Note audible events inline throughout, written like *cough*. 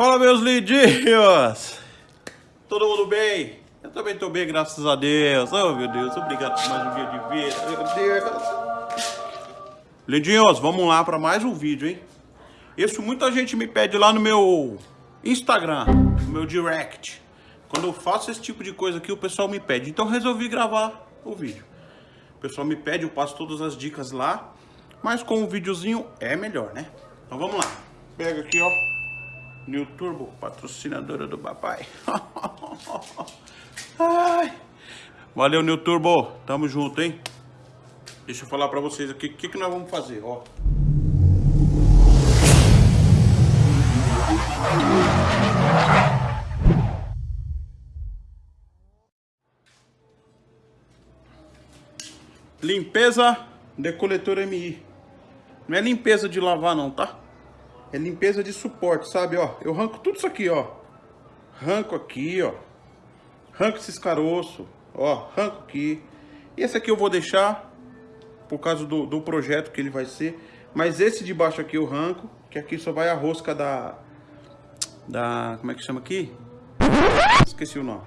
Fala meus lindinhos! Todo mundo bem? Eu também tô bem, graças a Deus. Oh meu Deus, obrigado por mais um dia de vida. Meu Deus. Lindinhos, vamos lá para mais um vídeo, hein? Isso muita gente me pede lá no meu Instagram, no meu direct. Quando eu faço esse tipo de coisa aqui, o pessoal me pede. Então resolvi gravar o vídeo. O pessoal me pede, eu passo todas as dicas lá. Mas com um videozinho é melhor, né? Então vamos lá. Pega aqui, ó. New Turbo, patrocinadora do papai. *laughs* Ai. Valeu, New Turbo. Tamo junto, hein? Deixa eu falar pra vocês aqui o que, que nós vamos fazer, ó. Limpeza de coletor MI. Não é limpeza de lavar não, tá? É limpeza de suporte, sabe, ó. Eu arranco tudo isso aqui, ó. Arranco aqui, ó. Arranco esses caroços, ó. Arranco aqui. Esse aqui eu vou deixar por causa do, do projeto que ele vai ser. Mas esse de baixo aqui eu arranco, que aqui só vai a rosca da... Da... Como é que chama aqui? Esqueci o nome.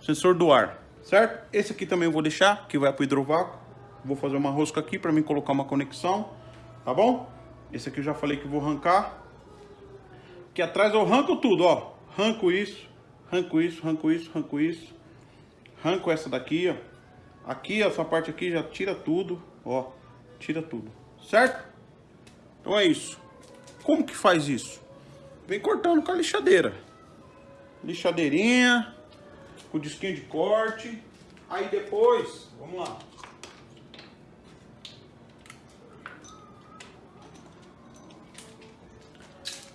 Sensor do ar certo? Esse aqui também eu vou deixar, que vai pro hidrovácuo. Vou fazer uma rosca aqui para mim colocar uma conexão, tá bom? Esse aqui eu já falei que vou arrancar. Aqui atrás eu arranco tudo, ó. Arranco isso, arranco isso, arranco isso, arranco isso. Arranco essa daqui, ó. Aqui, essa parte aqui já tira tudo, ó. Tira tudo, certo? Então é isso. Como que faz isso? Vem cortando com a lixadeira. Lixadeirinha com o disquinho de corte. Aí depois, vamos lá.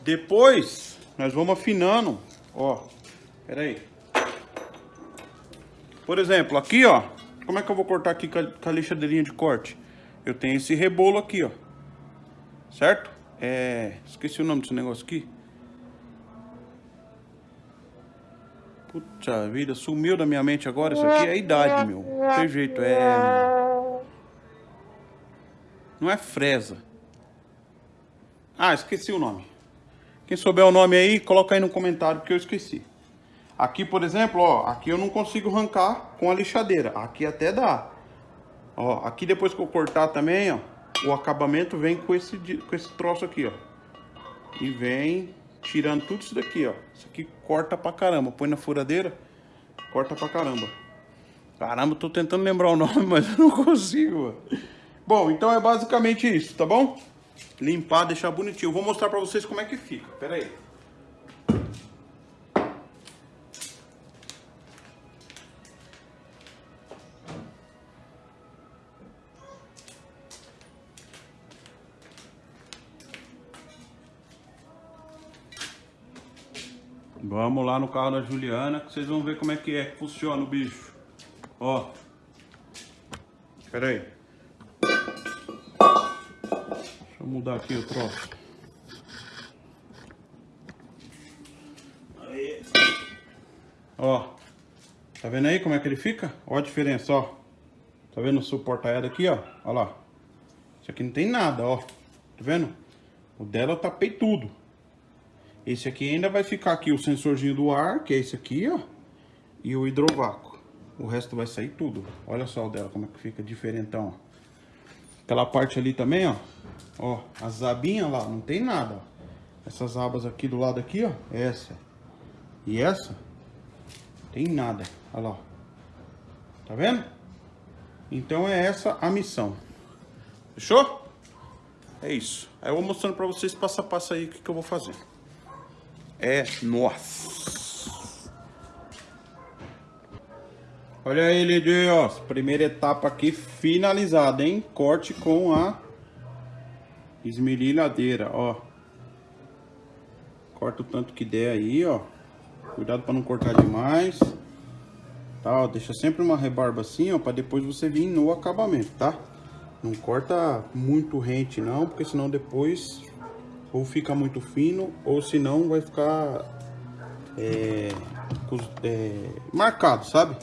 Depois, nós vamos afinando, ó. Pera aí. Por exemplo, aqui, ó. Como é que eu vou cortar aqui com a, lixadeirinha de corte? Eu tenho esse rebolo aqui, ó. Certo? É... Esqueci o nome desse negócio aqui. Puta vida, sumiu da minha mente agora. Isso aqui é a idade, meu. Não tem jeito, é... Não é fresa. Ah, esqueci o nome. Quem souber o nome aí, coloca aí no comentário que eu esqueci. Aqui, por exemplo, ó, aqui eu não consigo arrancar com a lixadeira. Aqui até dá. Ó, aqui depois que eu cortar também, ó, o acabamento vem com esse, com esse troço aqui, ó. E vem tirando tudo isso daqui, ó. Isso aqui corta pra caramba. Põe na furadeira, corta pra caramba. Caramba, tô tentando lembrar o *laughs* nome, mas eu não consigo. Bom, então é basicamente isso, tá bom? Limpar, deixar bonitinho. Eu vou mostrar pra vocês como é que fica. Pera aí. Vamos lá no carro da Juliana que vocês vão ver como é que é que funciona o bicho. Ó. Espera aí. Deixa eu mudar aqui o troço. Aí. Ó. Tá vendo aí como é que ele fica? Ó a diferença, ó. Tá vendo o suporta aqui, ó? Ó lá. Isso aqui não tem nada, ó. Tá vendo? O dela eu tapei tudo. Esse aqui ainda vai ficar aqui o sensorzinho do ar, que é esse aqui, ó. E o hidrovácuo. O resto vai sair tudo. Olha só o dela, como é que fica diferentão, ó. Aquela parte ali também, ó. Ó, as abinhas lá, não tem nada. Essas abas aqui do lado aqui, ó. Essa. E essa. Tem nada. Olha lá. Tá vendo? Então é essa a missão. Fechou? É isso. Aí eu vou mostrando pra vocês passo a passo aí o que, que eu vou fazer é nossa. Olha aí, Deus. Primeira etapa aqui finalizada, hein? Corte com a esmerilhadeira, ó. Corta o tanto que der aí, ó. Cuidado para não cortar demais. Tá, ó, deixa sempre uma rebarba assim, ó, para depois você vir no acabamento, tá? Não corta muito rente não, porque senão depois ou fica muito fino, ou senão vai ficar é, é, marcado, sabe?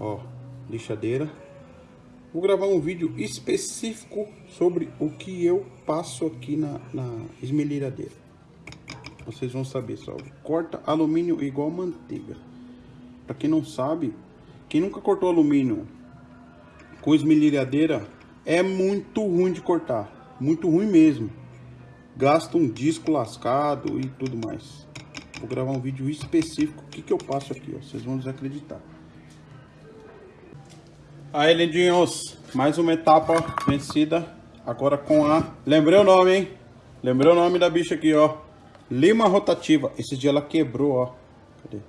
Ó, lixadeira. Vou gravar um vídeo específico sobre o que eu passo aqui na, na vocês vão saber só. Corta alumínio igual manteiga. Pra quem não sabe, quem nunca cortou alumínio com esmerilhadeira, é muito ruim de cortar. Muito ruim mesmo. Gasta um disco lascado e tudo mais. Vou gravar um vídeo específico. O que, que eu passo aqui, ó. Vocês vão desacreditar. Aí, lindinhos. Mais uma etapa vencida. Agora com a... Lembrei o nome, hein? Lembrei o nome da bicha aqui, ó. Lima rotativa. Esse dia ela quebrou, ó. Cadê?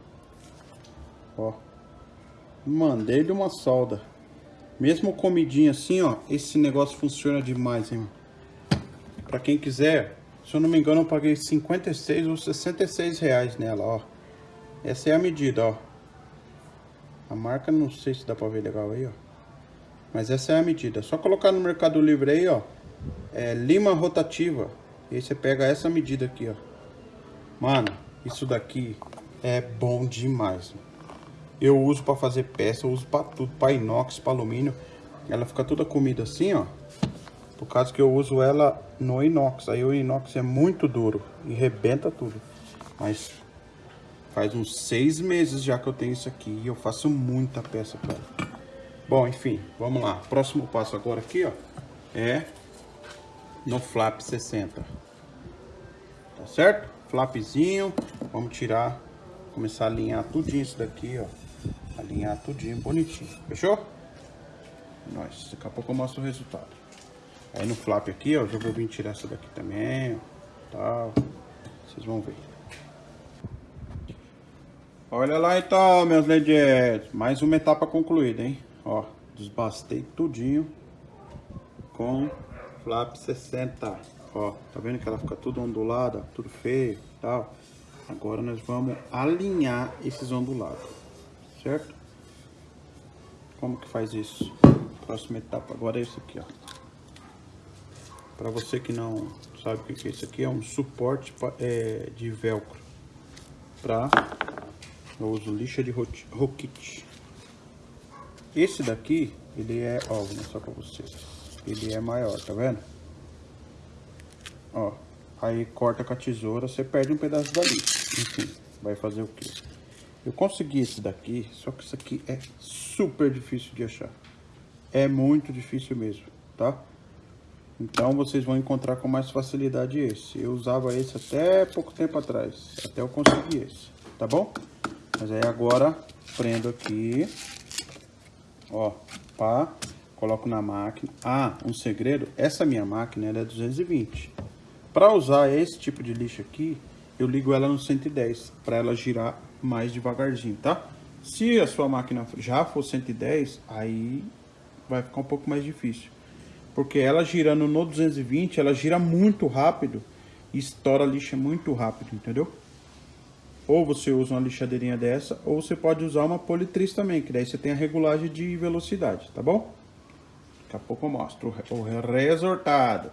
Ó. Mandei de uma solda. Mesmo comidinha assim, ó. Esse negócio funciona demais, hein? Pra quem quiser, se eu não me engano, eu paguei 56 ou 66 reais nela, ó. Essa é a medida, ó. A marca, não sei se dá pra ver legal aí, ó. Mas essa é a medida. Só colocar no Mercado Livre aí, ó. É lima rotativa. E aí você pega essa medida aqui, ó. Mano, isso daqui é bom demais. Eu uso pra fazer peça, eu uso pra tudo. Pra inox, pra alumínio. Ela fica toda comida assim, ó. Por causa que eu uso ela no inox. Aí o inox é muito duro e rebenta tudo. Mas faz uns seis meses já que eu tenho isso aqui e eu faço muita peça com ela. Bom, enfim, vamos lá. Próximo passo agora aqui, ó, é no flap 60. Tá certo? Flapzinho, vamos tirar, começar a alinhar tudinho isso daqui, ó. Alinhar tudinho bonitinho. Fechou? Nós, daqui a pouco eu mostro o resultado. Aí no flap aqui, ó, já vou vir tirar essa daqui também, ó, tal. Vocês vão ver. Olha lá então, meus LEDs. Mais uma etapa concluída, hein? Ó, desbastei tudinho com flap 60. Ó, tá vendo que ela fica tudo ondulada, tudo feio tal. Agora nós vamos alinhar esses ondulados, certo? Como que faz isso? Próxima etapa agora é isso aqui, ó. Para você que não sabe o que é isso aqui, é um suporte é, de velcro. Para eu uso lixa de roquite. Esse daqui, ele é, ó, vou mostrar para vocês. Ele é maior, tá vendo? Ó, aí corta com a tesoura, você perde um pedaço dali. Enfim, vai fazer o quê? Eu consegui esse daqui, só que isso aqui é super difícil de achar. É muito difícil mesmo, tá? Então vocês vão encontrar com mais facilidade esse. Eu usava esse até pouco tempo atrás, até eu conseguir esse, tá bom? Mas aí agora prendo aqui, ó, pá, coloco na máquina. Ah, um segredo, essa minha máquina ela é 220. Para usar esse tipo de lixo aqui, eu ligo ela no 110 para ela girar mais devagarzinho, tá? Se a sua máquina já for 110, aí vai ficar um pouco mais difícil. Porque ela girando no 220, ela gira muito rápido e estoura a lixa muito rápido, entendeu? Ou você usa uma lixadeirinha dessa, ou você pode usar uma politriz também, que daí você tem a regulagem de velocidade, tá bom? Daqui a pouco eu mostro o resultado.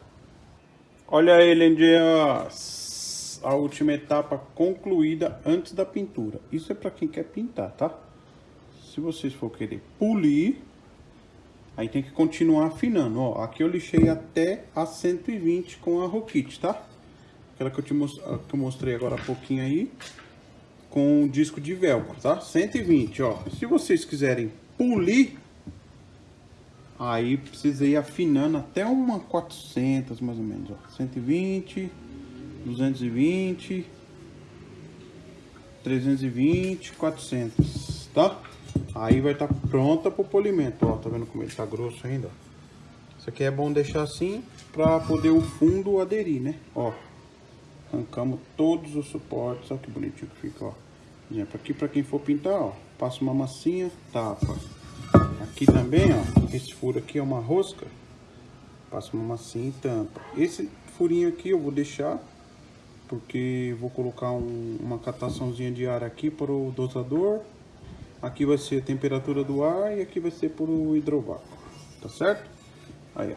Olha aí, lindinhas! A última etapa concluída antes da pintura. Isso é para quem quer pintar, tá? Se vocês for querer polir, Aí tem que continuar afinando, ó. Aqui eu lixei até a 120 com a Rokit, tá? Aquela que eu, te most... que eu mostrei agora há pouquinho aí. Com o disco de velcro, tá? 120, ó. Se vocês quiserem polir, aí precisa ir afinando até uma 400 mais ou menos, ó. 120, 220, 320, 400, tá? Aí vai estar tá pronta para o polimento, ó. Tá vendo como ele tá grosso ainda? Isso aqui é bom deixar assim para poder o fundo aderir, né? Ó, arrancamos todos os suportes, ó que bonitinho que fica, ó. Exemplo, aqui para quem for pintar, ó, passa uma massinha, tapa. Aqui também, ó, esse furo aqui é uma rosca, passa uma massinha e tampa. Esse furinho aqui eu vou deixar, porque vou colocar um, uma cataçãozinha de ar aqui para o dosador Aqui vai ser a temperatura do ar e aqui vai ser por o hidrovácuo, tá certo? Aí, ó.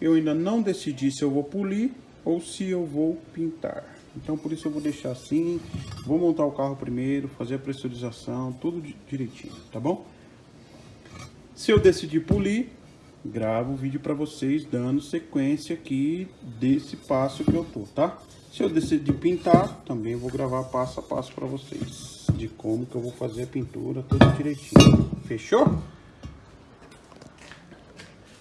Eu ainda não decidi se eu vou polir ou se eu vou pintar. Então, por isso eu vou deixar assim. Vou montar o carro primeiro, fazer a pressurização, tudo direitinho, tá bom? Se eu decidir polir, gravo o vídeo para vocês dando sequência aqui desse passo que eu tô, tá? Se eu decidir pintar, também vou gravar passo a passo para vocês de como que eu vou fazer a pintura tudo direitinho. Fechou?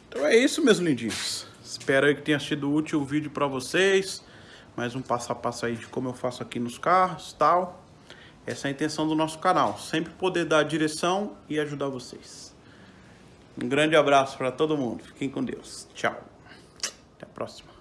Então é isso, meus lindinhos. Espero que tenha sido útil o vídeo para vocês. Mais um passo a passo aí de como eu faço aqui nos carros tal. Essa é a intenção do nosso canal. Sempre poder dar direção e ajudar vocês. Um grande abraço para todo mundo. Fiquem com Deus. Tchau. Até a próxima.